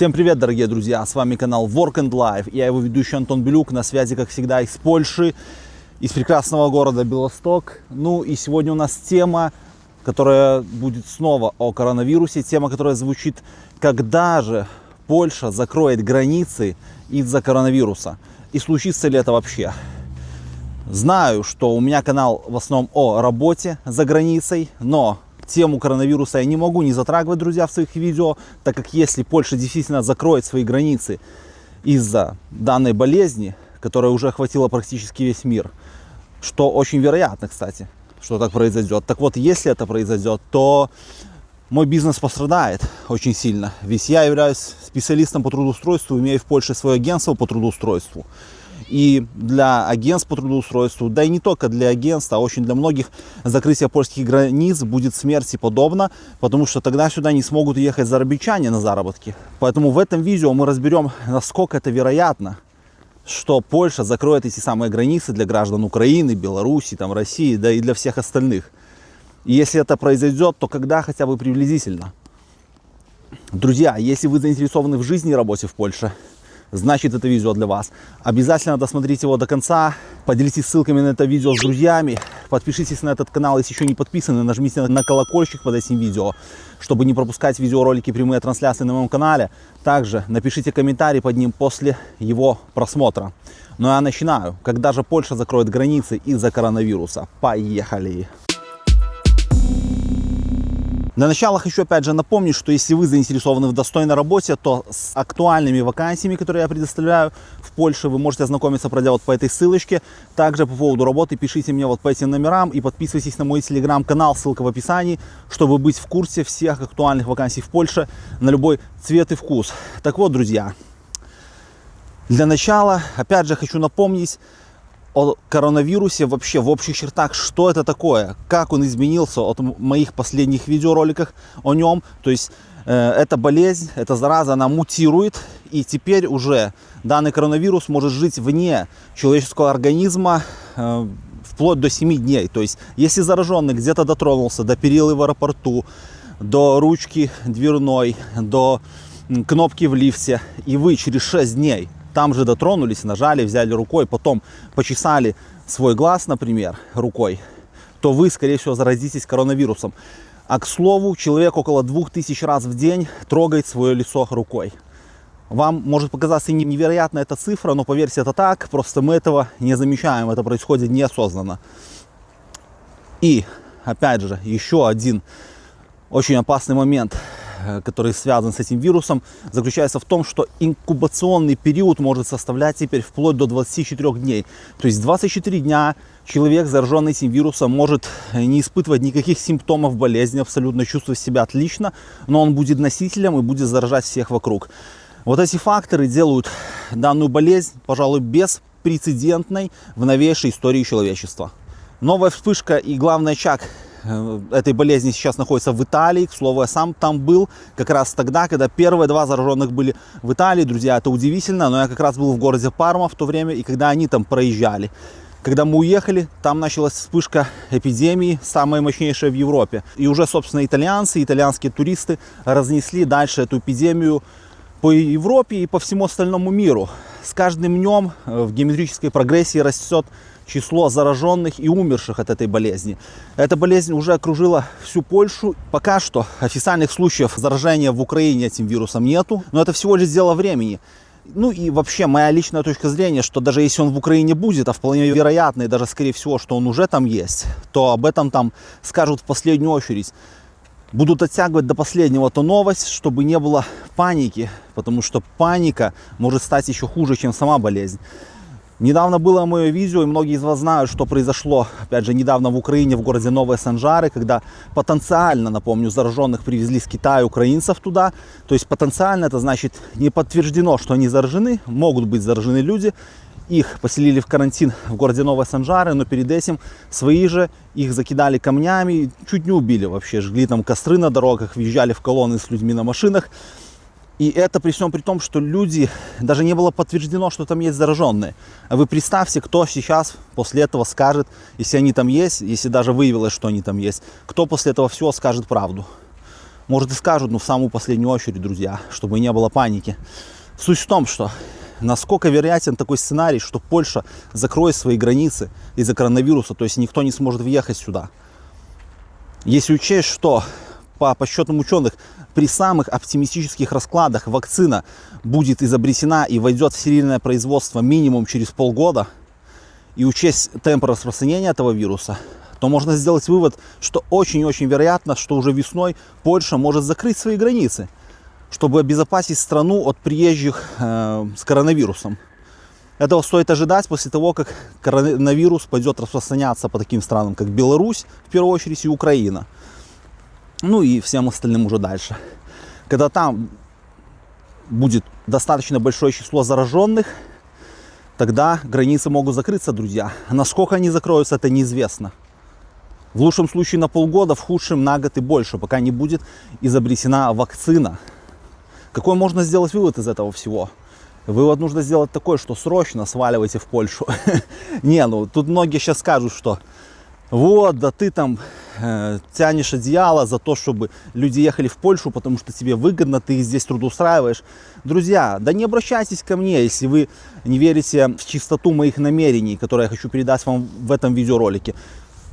Всем привет, дорогие друзья! С вами канал Work and Life. Я его ведущий Антон Белюк, на связи, как всегда, из Польши, из прекрасного города Белосток. Ну и сегодня у нас тема, которая будет снова о коронавирусе. Тема, которая звучит, когда же Польша закроет границы из-за коронавируса? И случится ли это вообще? Знаю, что у меня канал в основном о работе за границей, но тему коронавируса я не могу не затрагивать, друзья, в своих видео, так как если Польша действительно закроет свои границы из-за данной болезни, которая уже охватила практически весь мир, что очень вероятно, кстати, что так произойдет. Так вот, если это произойдет, то мой бизнес пострадает очень сильно. Ведь я являюсь специалистом по трудоустройству, имею в Польше свое агентство по трудоустройству. И для агентств по трудоустройству, да и не только для агентств, а очень для многих закрытие польских границ будет смерти подобно, потому что тогда сюда не смогут ехать зарабичане на заработки. Поэтому в этом видео мы разберем, насколько это вероятно, что Польша закроет эти самые границы для граждан Украины, Беларуси, там, России, да и для всех остальных. И если это произойдет, то когда хотя бы приблизительно? Друзья, если вы заинтересованы в жизни и работе в Польше, значит это видео для вас. Обязательно досмотрите его до конца, поделитесь ссылками на это видео с друзьями, подпишитесь на этот канал, если еще не подписаны, нажмите на колокольчик под этим видео, чтобы не пропускать видеоролики, прямые трансляции на моем канале. Также напишите комментарий под ним после его просмотра. Ну а я начинаю. Когда же Польша закроет границы из-за коронавируса? Поехали! Для начала хочу опять же напомнить, что если вы заинтересованы в достойной работе, то с актуальными вакансиями, которые я предоставляю в Польше, вы можете ознакомиться, пройдя вот по этой ссылочке. Также по поводу работы пишите мне вот по этим номерам и подписывайтесь на мой телеграм-канал, ссылка в описании, чтобы быть в курсе всех актуальных вакансий в Польше на любой цвет и вкус. Так вот, друзья, для начала, опять же, хочу напомнить, о коронавирусе вообще в общих чертах, что это такое, как он изменился от моих последних видеороликов о нем. То есть э, эта болезнь, эта зараза, она мутирует, и теперь уже данный коронавирус может жить вне человеческого организма э, вплоть до 7 дней. То есть если зараженный где-то дотронулся до перилы в аэропорту, до ручки дверной, до кнопки в лифте, и вы через 6 дней там же дотронулись, нажали, взяли рукой, потом почесали свой глаз, например, рукой, то вы, скорее всего, заразитесь коронавирусом. А к слову, человек около 2000 раз в день трогает свое лицо рукой. Вам может показаться невероятная эта цифра, но поверьте, это так. Просто мы этого не замечаем, это происходит неосознанно. И, опять же, еще один очень опасный момент – который связан с этим вирусом, заключается в том, что инкубационный период может составлять теперь вплоть до 24 дней. То есть 24 дня человек, зараженный этим вирусом, может не испытывать никаких симптомов болезни, абсолютно чувствовать себя отлично, но он будет носителем и будет заражать всех вокруг. Вот эти факторы делают данную болезнь, пожалуй, беспрецедентной в новейшей истории человечества. Новая вспышка и главный очаг Э, этой болезни сейчас находится в Италии. К слову, я сам там был как раз тогда, когда первые два зараженных были в Италии. Друзья, это удивительно, но я как раз был в городе Парма в то время, и когда они там проезжали. Когда мы уехали, там началась вспышка эпидемии, самая мощнейшая в Европе. И уже, собственно, итальянцы, итальянские туристы разнесли дальше эту эпидемию по Европе и по всему остальному миру. С каждым днем э, в геометрической прогрессии растет число зараженных и умерших от этой болезни. Эта болезнь уже окружила всю Польшу. Пока что официальных случаев заражения в Украине этим вирусом нету, но это всего лишь дело времени. Ну и вообще моя личная точка зрения, что даже если он в Украине будет, а вполне вероятно и даже скорее всего, что он уже там есть, то об этом там скажут в последнюю очередь. Будут оттягивать до последнего эту новость, чтобы не было паники, потому что паника может стать еще хуже, чем сама болезнь. Недавно было мое видео, и многие из вас знают, что произошло, опять же, недавно в Украине, в городе Новые Санжары, когда потенциально, напомню, зараженных привезли с Китая украинцев туда. То есть потенциально это значит не подтверждено, что они заражены, могут быть заражены люди. Их поселили в карантин в городе Новые Санжары, но перед этим свои же их закидали камнями, чуть не убили вообще, жгли там костры на дорогах, въезжали в колонны с людьми на машинах. И это при всем при том, что люди, даже не было подтверждено, что там есть зараженные. Вы представьте, кто сейчас после этого скажет, если они там есть, если даже выявилось, что они там есть, кто после этого всего скажет правду. может и скажут, но в самую последнюю очередь, друзья, чтобы не было паники. Суть в том, что насколько вероятен такой сценарий, что Польша закроет свои границы из-за коронавируса, то есть никто не сможет въехать сюда. Если учесть, что по подсчетам ученых при самых оптимистических раскладах вакцина будет изобретена и войдет в серийное производство минимум через полгода, и учесть темп распространения этого вируса, то можно сделать вывод, что очень-очень вероятно, что уже весной Польша может закрыть свои границы, чтобы обезопасить страну от приезжих э, с коронавирусом. Этого стоит ожидать после того, как коронавирус пойдет распространяться по таким странам, как Беларусь, в первую очередь, и Украина. Ну и всем остальным уже дальше. Когда там будет достаточно большое число зараженных, тогда границы могут закрыться, друзья. Насколько они закроются, это неизвестно. В лучшем случае на полгода, в худшем на год и больше, пока не будет изобретена вакцина. Какой можно сделать вывод из этого всего? Вывод нужно сделать такой, что срочно сваливайте в Польшу. Не, ну тут многие сейчас скажут, что вот, да ты там э, тянешь одеяло за то, чтобы люди ехали в Польшу, потому что тебе выгодно, ты их здесь трудоустраиваешь. Друзья, да не обращайтесь ко мне, если вы не верите в чистоту моих намерений, которые я хочу передать вам в этом видеоролике.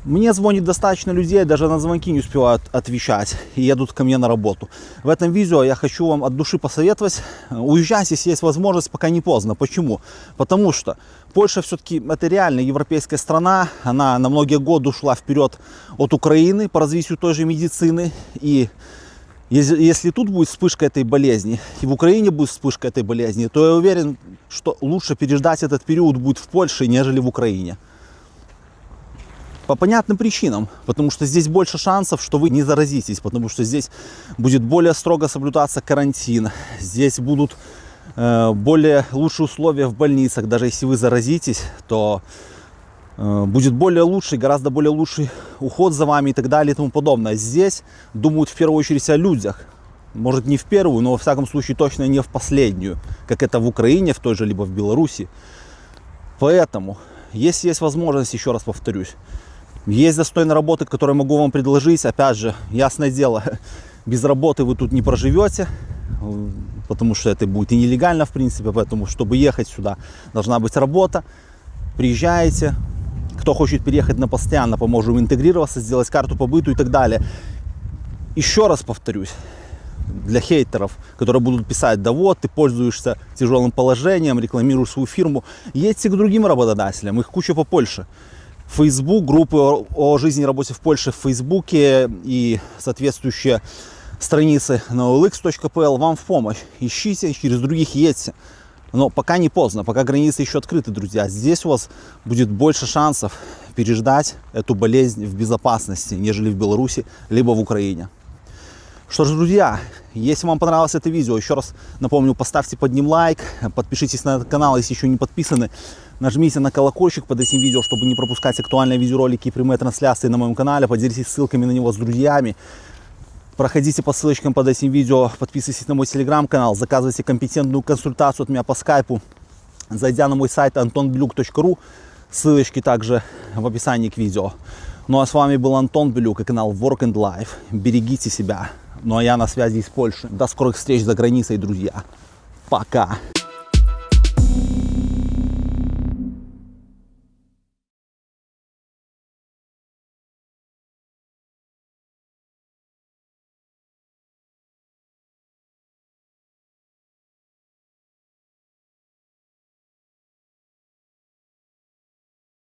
Мне звонит достаточно людей, даже на звонки не успевают отвечать и едут ко мне на работу. В этом видео я хочу вам от души посоветовать, уезжать, если есть возможность, пока не поздно. Почему? Потому что Польша все-таки это реально европейская страна, она на многие годы ушла вперед от Украины по развитию той же медицины. И если тут будет вспышка этой болезни, и в Украине будет вспышка этой болезни, то я уверен, что лучше переждать этот период будет в Польше, нежели в Украине. По понятным причинам, потому что здесь больше шансов, что вы не заразитесь, потому что здесь будет более строго соблюдаться карантин, здесь будут э, более лучшие условия в больницах, даже если вы заразитесь, то э, будет более лучший, гораздо более лучший уход за вами и так далее и тому подобное. Здесь думают в первую очередь о людях, может не в первую, но во всяком случае точно не в последнюю, как это в Украине, в той же, либо в Беларуси. Поэтому, если есть возможность, еще раз повторюсь, есть достойные работы, которые могу вам предложить. Опять же, ясное дело, без работы вы тут не проживете, потому что это будет и нелегально, в принципе. Поэтому, чтобы ехать сюда, должна быть работа. Приезжаете. Кто хочет переехать на постоянно, поможем интегрироваться, сделать карту побыту и так далее. Еще раз повторюсь, для хейтеров, которые будут писать, да вот, ты пользуешься тяжелым положением, рекламируешь свою фирму, едьте к другим работодателям, их куча по Польше. Facebook, группы о жизни и работе в Польше в Фейсбуке и соответствующие страницы на olx.pl вам в помощь. Ищите, через других едьте. Но пока не поздно, пока границы еще открыты, друзья. Здесь у вас будет больше шансов переждать эту болезнь в безопасности, нежели в Беларуси, либо в Украине. Что ж, друзья, если вам понравилось это видео, еще раз напомню, поставьте под ним лайк, подпишитесь на этот канал, если еще не подписаны. Нажмите на колокольчик под этим видео, чтобы не пропускать актуальные видеоролики и прямые трансляции на моем канале. Поделитесь ссылками на него с друзьями. Проходите по ссылочкам под этим видео, подписывайтесь на мой телеграм-канал, заказывайте компетентную консультацию от меня по скайпу, зайдя на мой сайт antonblюк.ru, ссылочки также в описании к видео. Ну а с вами был Антон Белюк и канал Work and Life. Берегите себя. Ну а я на связи из Польши. До скорых встреч за границей, друзья. Пока.